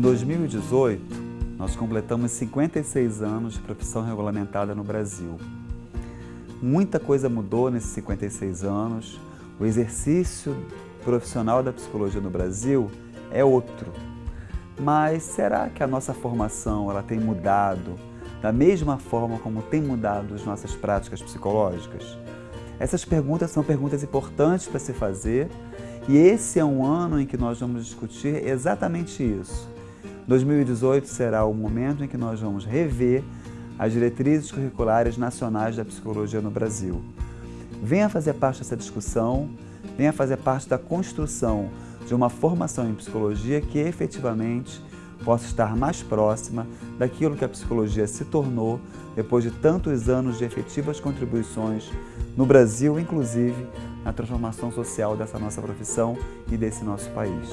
2018, nós completamos 56 anos de profissão regulamentada no Brasil. Muita coisa mudou nesses 56 anos, o exercício profissional da psicologia no Brasil é outro. Mas será que a nossa formação ela tem mudado da mesma forma como tem mudado as nossas práticas psicológicas? Essas perguntas são perguntas importantes para se fazer e esse é um ano em que nós vamos discutir exatamente isso. 2018 será o momento em que nós vamos rever as diretrizes curriculares nacionais da psicologia no Brasil. Venha fazer parte dessa discussão, venha fazer parte da construção de uma formação em psicologia que efetivamente possa estar mais próxima daquilo que a psicologia se tornou depois de tantos anos de efetivas contribuições no Brasil, inclusive na transformação social dessa nossa profissão e desse nosso país.